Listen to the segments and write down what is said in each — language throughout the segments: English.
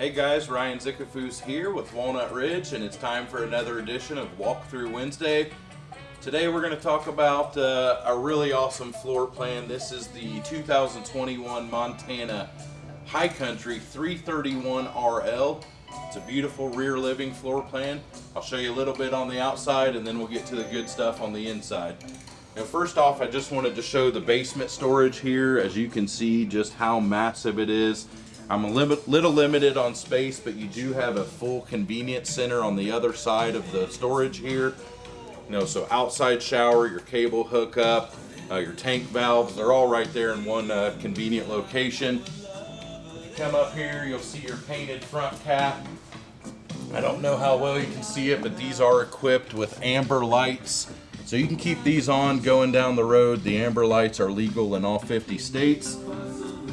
Hey guys, Ryan Zickafoose here with Walnut Ridge, and it's time for another edition of Walkthrough Wednesday. Today we're going to talk about uh, a really awesome floor plan. This is the 2021 Montana High Country 331 RL. It's a beautiful rear living floor plan. I'll show you a little bit on the outside and then we'll get to the good stuff on the inside. Now first off, I just wanted to show the basement storage here. As you can see just how massive it is. I'm a little limited on space, but you do have a full convenience center on the other side of the storage here. You know, so outside shower, your cable hookup, uh, your tank valves, they're all right there in one uh, convenient location. If you come up here, you'll see your painted front cap. I don't know how well you can see it, but these are equipped with amber lights. So you can keep these on going down the road. The amber lights are legal in all 50 states.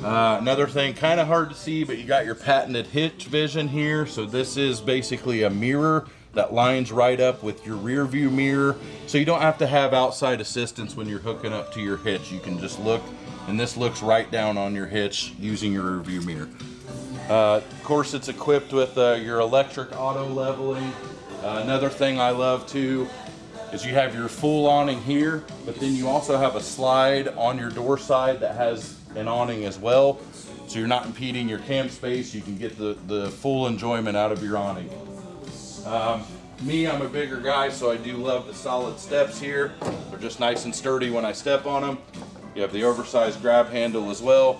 Uh, another thing, kind of hard to see, but you got your patented hitch vision here. So this is basically a mirror that lines right up with your rear view mirror. So you don't have to have outside assistance when you're hooking up to your hitch. You can just look, and this looks right down on your hitch using your rear view mirror. Uh, of course, it's equipped with uh, your electric auto leveling. Uh, another thing I love too is you have your full awning here, but then you also have a slide on your door side that has an awning as well. So you're not impeding your camp space. You can get the, the full enjoyment out of your awning. Um, me, I'm a bigger guy, so I do love the solid steps here. They're just nice and sturdy when I step on them. You have the oversized grab handle as well.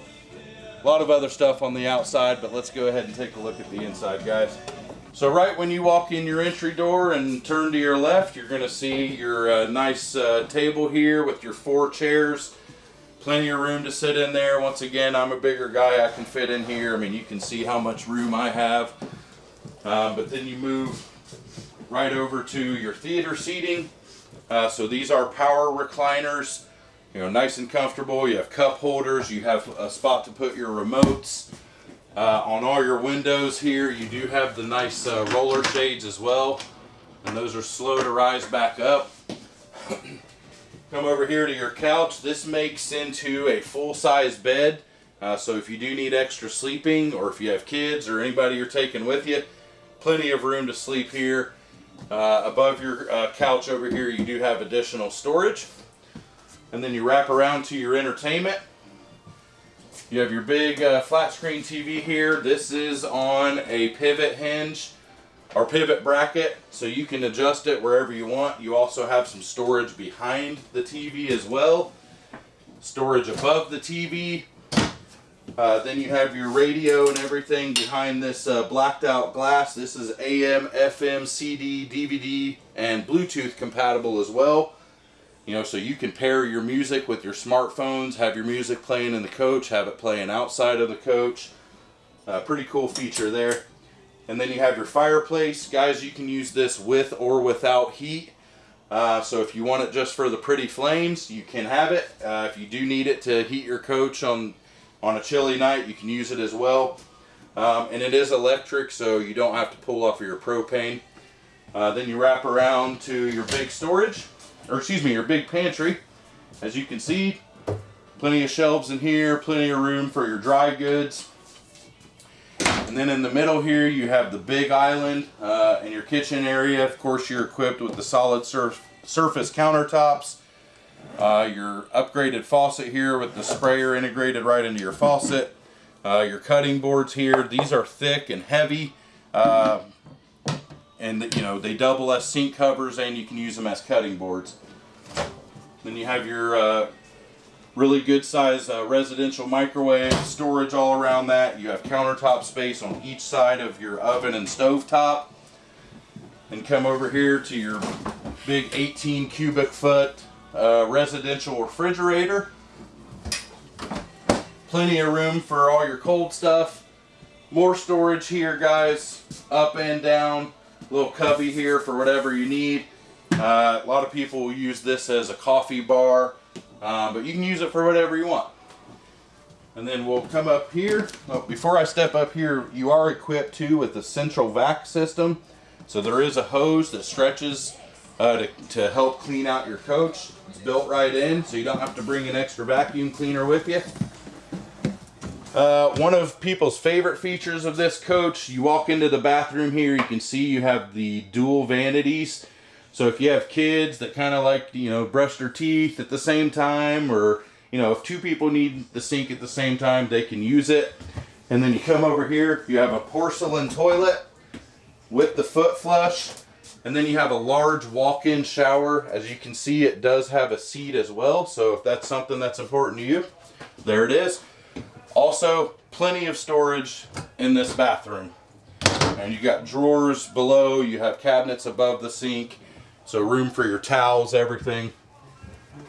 A lot of other stuff on the outside, but let's go ahead and take a look at the inside, guys. So right when you walk in your entry door and turn to your left, you're gonna see your uh, nice uh, table here with your four chairs plenty of room to sit in there. Once again, I'm a bigger guy. I can fit in here. I mean, you can see how much room I have. Uh, but then you move right over to your theater seating. Uh, so these are power recliners. You know, nice and comfortable. You have cup holders. You have a spot to put your remotes. Uh, on all your windows here, you do have the nice uh, roller shades as well. And those are slow to rise back up. Come over here to your couch. This makes into a full-size bed. Uh, so if you do need extra sleeping or if you have kids or anybody you're taking with you, plenty of room to sleep here. Uh, above your uh, couch over here, you do have additional storage. And then you wrap around to your entertainment. You have your big uh, flat screen TV here. This is on a pivot hinge our pivot bracket so you can adjust it wherever you want. You also have some storage behind the TV as well. Storage above the TV. Uh, then you have your radio and everything behind this uh, blacked out glass. This is AM, FM, CD, DVD, and Bluetooth compatible as well. You know, so you can pair your music with your smartphones, have your music playing in the coach, have it playing outside of the coach. Uh, pretty cool feature there. And then you have your fireplace. Guys, you can use this with or without heat. Uh, so if you want it just for the pretty flames, you can have it. Uh, if you do need it to heat your coach on, on a chilly night, you can use it as well. Um, and it is electric, so you don't have to pull off your propane. Uh, then you wrap around to your big storage, or excuse me, your big pantry. As you can see, plenty of shelves in here, plenty of room for your dry goods. And then in the middle here, you have the big island uh, in your kitchen area. Of course, you're equipped with the solid surf surface countertops. Uh, your upgraded faucet here with the sprayer integrated right into your faucet. Uh, your cutting boards here, these are thick and heavy. Uh, and you know, they double as sink covers and you can use them as cutting boards. Then you have your uh, Really good size uh, residential microwave, storage all around that. You have countertop space on each side of your oven and stove top. And come over here to your big 18 cubic foot uh, residential refrigerator. Plenty of room for all your cold stuff. More storage here guys, up and down. Little cubby here for whatever you need. Uh, a lot of people use this as a coffee bar uh, but you can use it for whatever you want. And then we'll come up here. Well, before I step up here, you are equipped too with the central vac system. So there is a hose that stretches uh, to, to help clean out your coach. It's built right in, so you don't have to bring an extra vacuum cleaner with you. Uh, one of people's favorite features of this coach, you walk into the bathroom here, you can see you have the dual vanities. So if you have kids that kind of like, you know, brush their teeth at the same time, or, you know, if two people need the sink at the same time, they can use it. And then you come over here, you have a porcelain toilet with the foot flush. And then you have a large walk-in shower. As you can see, it does have a seat as well. So if that's something that's important to you, there it is. Also, plenty of storage in this bathroom. And you got drawers below, you have cabinets above the sink, so room for your towels, everything.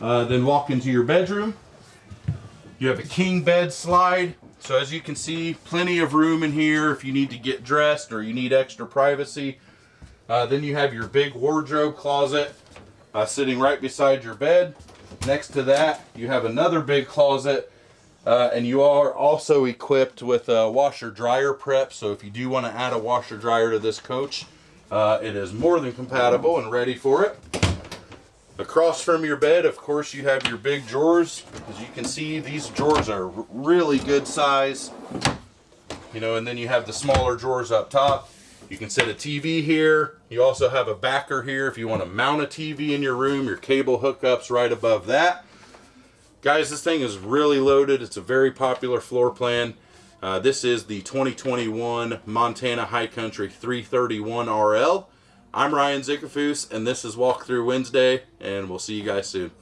Uh, then walk into your bedroom. You have a king bed slide. So as you can see, plenty of room in here if you need to get dressed or you need extra privacy. Uh, then you have your big wardrobe closet uh, sitting right beside your bed. Next to that, you have another big closet uh, and you are also equipped with a washer dryer prep. So if you do want to add a washer dryer to this coach, uh, it is more than compatible and ready for it. Across from your bed, of course, you have your big drawers. As you can see, these drawers are really good size. You know, and then you have the smaller drawers up top. You can set a TV here. You also have a backer here if you want to mount a TV in your room. Your cable hookups right above that. Guys, this thing is really loaded. It's a very popular floor plan. Uh, this is the 2021 Montana High Country 331 RL. I'm Ryan Zickafoose, and this is Walkthrough Wednesday, and we'll see you guys soon.